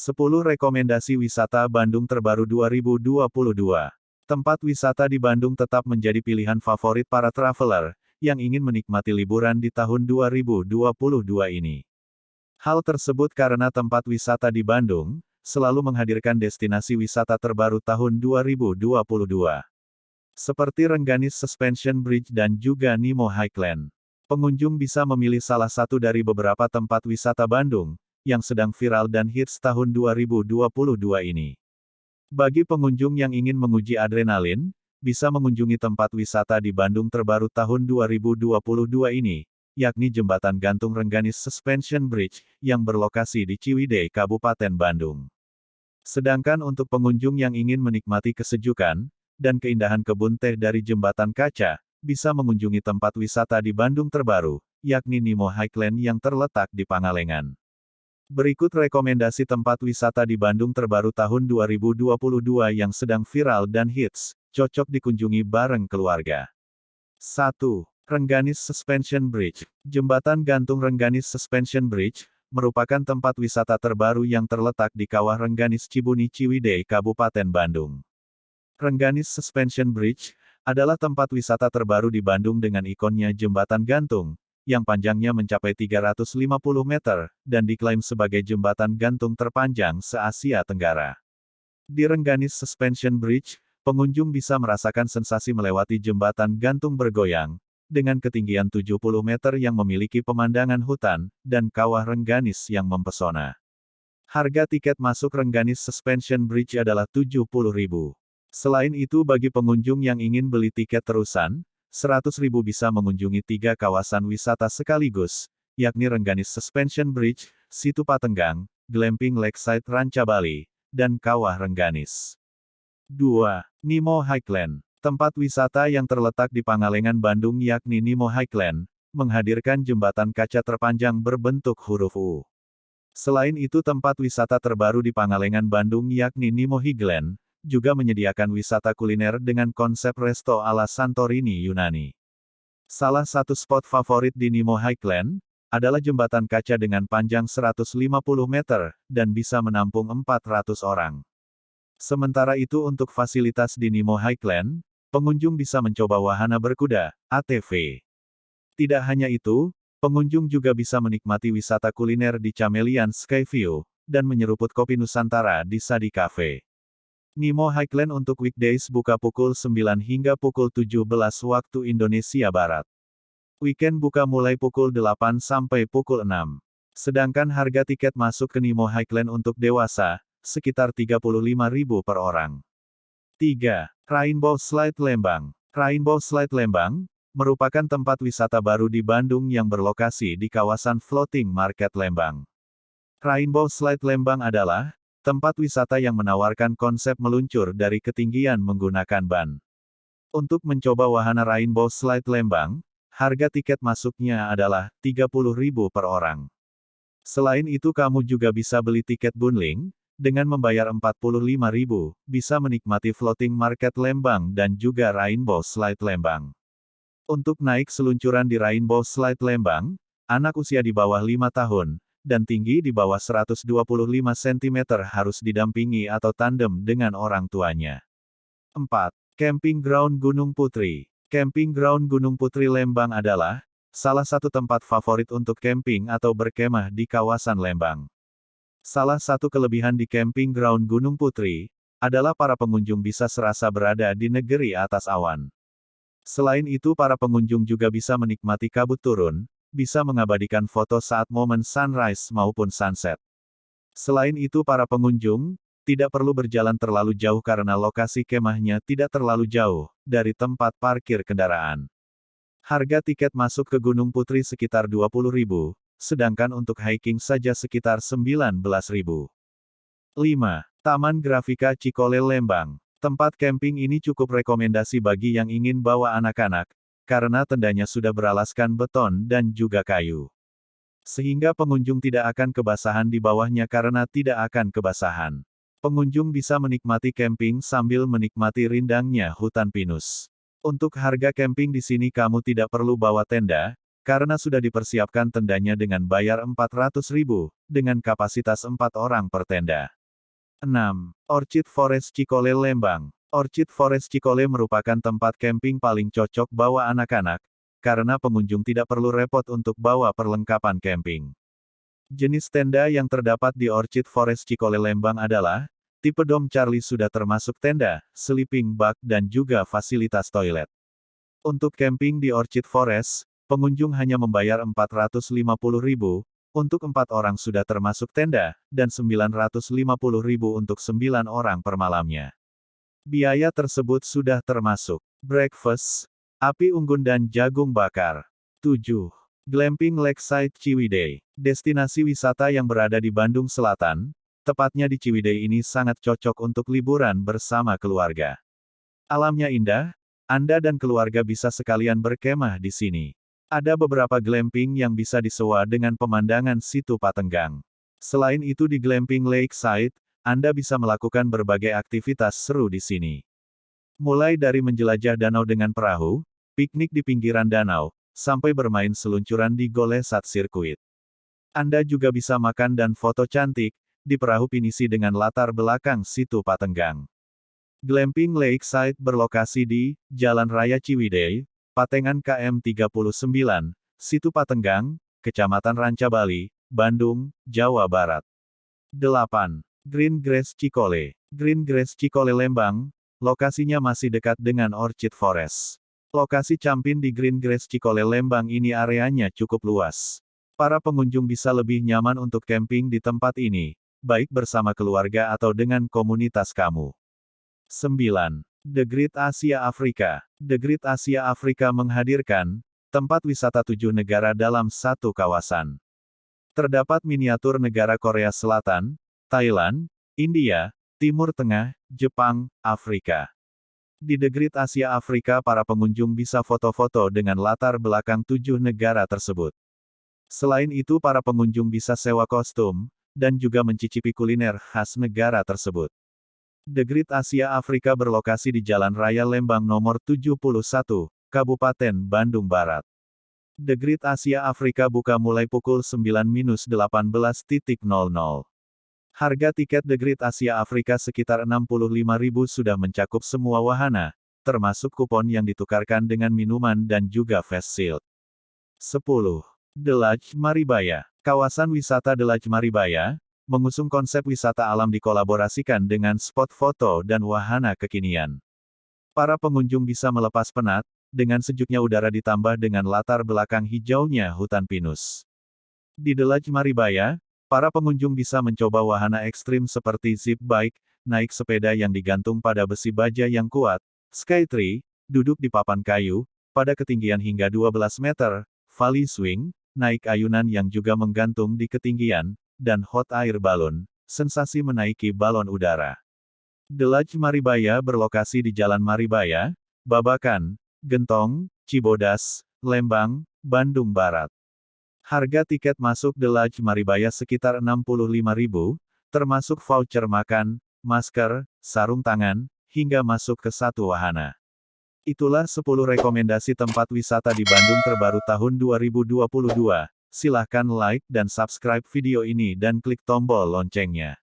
10 rekomendasi wisata Bandung terbaru 2022. Tempat wisata di Bandung tetap menjadi pilihan favorit para traveler yang ingin menikmati liburan di tahun 2022 ini. Hal tersebut karena tempat wisata di Bandung selalu menghadirkan destinasi wisata terbaru tahun 2022. Seperti Rengganis Suspension Bridge dan juga Nemo Highland. Pengunjung bisa memilih salah satu dari beberapa tempat wisata Bandung, yang sedang viral dan hits tahun 2022 ini. Bagi pengunjung yang ingin menguji adrenalin, bisa mengunjungi tempat wisata di Bandung terbaru tahun 2022 ini, yakni Jembatan Gantung Rengganis Suspension Bridge, yang berlokasi di Ciwidey, Kabupaten Bandung. Sedangkan untuk pengunjung yang ingin menikmati kesejukan, dan keindahan kebun teh dari Jembatan Kaca, bisa mengunjungi tempat wisata di Bandung terbaru, yakni Nemo Highland yang terletak di Pangalengan. Berikut rekomendasi tempat wisata di Bandung terbaru tahun 2022 yang sedang viral dan hits, cocok dikunjungi bareng keluarga. 1. Rengganis Suspension Bridge. Jembatan gantung Rengganis Suspension Bridge, merupakan tempat wisata terbaru yang terletak di Kawah Rengganis Cibuni Ciwidey, Kabupaten Bandung. Rengganis Suspension Bridge, adalah tempat wisata terbaru di Bandung dengan ikonnya jembatan gantung, yang panjangnya mencapai 350 meter, dan diklaim sebagai jembatan gantung terpanjang se-Asia Tenggara. Di Rengganis Suspension Bridge, pengunjung bisa merasakan sensasi melewati jembatan gantung bergoyang, dengan ketinggian 70 meter yang memiliki pemandangan hutan, dan kawah Rengganis yang mempesona. Harga tiket masuk Rengganis Suspension Bridge adalah Rp70.000. Selain itu bagi pengunjung yang ingin beli tiket terusan, 100.000 bisa mengunjungi tiga kawasan wisata sekaligus, yakni Rengganis Suspension Bridge, Situ Patenggang, Glamping Lakeside Ranca Bali, dan Kawah Rengganis. 2. Nemo Highland Tempat wisata yang terletak di Pangalengan Bandung yakni Nemo Highland, menghadirkan jembatan kaca terpanjang berbentuk huruf U. Selain itu tempat wisata terbaru di Pangalengan Bandung yakni Nemo Highland, juga menyediakan wisata kuliner dengan konsep resto ala Santorini Yunani. Salah satu spot favorit di Nemo Highland, adalah jembatan kaca dengan panjang 150 meter, dan bisa menampung 400 orang. Sementara itu untuk fasilitas di Nemo Highland, pengunjung bisa mencoba wahana berkuda, ATV. Tidak hanya itu, pengunjung juga bisa menikmati wisata kuliner di Chameleon Skyview, dan menyeruput kopi Nusantara di Sadi Cafe. Nemo Highland untuk weekdays buka pukul 9 hingga pukul 17 waktu Indonesia Barat. Weekend buka mulai pukul 8 sampai pukul 6. Sedangkan harga tiket masuk ke Nemo Highland untuk dewasa, sekitar 35.000 per orang. 3. Rainbow Slide Lembang Rainbow Slide Lembang, merupakan tempat wisata baru di Bandung yang berlokasi di kawasan Floating Market Lembang. Rainbow Slide Lembang adalah, Tempat wisata yang menawarkan konsep meluncur dari ketinggian menggunakan ban. Untuk mencoba wahana Rainbow Slide Lembang, harga tiket masuknya adalah Rp30.000 per orang. Selain itu kamu juga bisa beli tiket bundling, dengan membayar Rp45.000, bisa menikmati floating market Lembang dan juga Rainbow Slide Lembang. Untuk naik seluncuran di Rainbow Slide Lembang, anak usia di bawah 5 tahun, dan tinggi di bawah 125 cm harus didampingi atau tandem dengan orang tuanya. 4. Camping Ground Gunung Putri Camping Ground Gunung Putri Lembang adalah salah satu tempat favorit untuk camping atau berkemah di kawasan Lembang. Salah satu kelebihan di Camping Ground Gunung Putri adalah para pengunjung bisa serasa berada di negeri atas awan. Selain itu para pengunjung juga bisa menikmati kabut turun, bisa mengabadikan foto saat momen sunrise maupun sunset. Selain itu para pengunjung, tidak perlu berjalan terlalu jauh karena lokasi kemahnya tidak terlalu jauh dari tempat parkir kendaraan. Harga tiket masuk ke Gunung Putri sekitar 20.000, sedangkan untuk hiking saja sekitar 19.000. 5. Taman Grafika Cikole Lembang. Tempat camping ini cukup rekomendasi bagi yang ingin bawa anak-anak, karena tendanya sudah beralaskan beton dan juga kayu. Sehingga pengunjung tidak akan kebasahan di bawahnya karena tidak akan kebasahan. Pengunjung bisa menikmati camping sambil menikmati rindangnya hutan pinus. Untuk harga camping di sini kamu tidak perlu bawa tenda, karena sudah dipersiapkan tendanya dengan bayar 400 ribu, dengan kapasitas 4 orang per tenda. 6. Orchid Forest Cikole Lembang. Orchid Forest Cikole merupakan tempat camping paling cocok bawa anak-anak, karena pengunjung tidak perlu repot untuk bawa perlengkapan camping. Jenis tenda yang terdapat di Orchid Forest Cikole Lembang adalah, tipe Dom Charlie sudah termasuk tenda, sleeping bag dan juga fasilitas toilet. Untuk camping di Orchid Forest, pengunjung hanya membayar 450.000, untuk empat orang sudah termasuk tenda, dan 950.000 untuk sembilan orang per malamnya. Biaya tersebut sudah termasuk breakfast, api unggun dan jagung bakar. 7. Glamping Lakeside Ciwidey. Destinasi wisata yang berada di Bandung Selatan, tepatnya di Ciwidey ini sangat cocok untuk liburan bersama keluarga. Alamnya indah, Anda dan keluarga bisa sekalian berkemah di sini. Ada beberapa glamping yang bisa disewa dengan pemandangan situ Patenggang. Selain itu di Glamping Lakeside, Anda bisa melakukan berbagai aktivitas seru di sini. Mulai dari menjelajah danau dengan perahu, piknik di pinggiran danau, sampai bermain seluncuran di Golesat Sirkuit. Anda juga bisa makan dan foto cantik, di perahu pinisi dengan latar belakang situ Patenggang. Glamping Lakeside berlokasi di Jalan Raya Ciwidey, Patengan KM 39, Situ Patenggang, Kecamatan Ranca Bali, Bandung, Jawa Barat. 8. Green Grass Cikole. Green Grass Cikole Lembang, lokasinya masih dekat dengan Orchid Forest. Lokasi Campin di Green Grass Cikole Lembang ini areanya cukup luas. Para pengunjung bisa lebih nyaman untuk camping di tempat ini, baik bersama keluarga atau dengan komunitas kamu. 9. The Great Asia Afrika. The Great Asia Afrika menghadirkan tempat wisata tujuh negara dalam satu kawasan. Terdapat miniatur negara Korea Selatan, Thailand, India, Timur Tengah, Jepang, Afrika. Di The Great Asia Afrika para pengunjung bisa foto-foto dengan latar belakang tujuh negara tersebut. Selain itu para pengunjung bisa sewa kostum, dan juga mencicipi kuliner khas negara tersebut. The Great Asia Afrika berlokasi di Jalan Raya Lembang nomor 71, Kabupaten Bandung Barat. The Great Asia Afrika buka mulai pukul 9-18.00. Harga tiket The Great Asia Afrika sekitar 65.000 sudah mencakup semua wahana, termasuk kupon yang ditukarkan dengan minuman dan juga face shield. 10. The Lodge Maribaya. Kawasan wisata Lodge Maribaya, mengusung konsep wisata alam dikolaborasikan dengan spot foto dan wahana kekinian. Para pengunjung bisa melepas penat, dengan sejuknya udara ditambah dengan latar belakang hijaunya hutan pinus. Di Delaj Maribaya, para pengunjung bisa mencoba wahana ekstrim seperti zip bike, naik sepeda yang digantung pada besi baja yang kuat, skytree, duduk di papan kayu, pada ketinggian hingga 12 meter, valley swing, naik ayunan yang juga menggantung di ketinggian, dan hot air balon, sensasi menaiki balon udara. Lodge Maribaya berlokasi di Jalan Maribaya, Babakan, Gentong, Cibodas, Lembang, Bandung Barat. Harga tiket masuk The Lodge Maribaya sekitar 65.000, termasuk voucher makan, masker, sarung tangan, hingga masuk ke satu wahana. Itulah 10 rekomendasi tempat wisata di Bandung terbaru tahun 2022. Silahkan like dan subscribe video ini dan klik tombol loncengnya.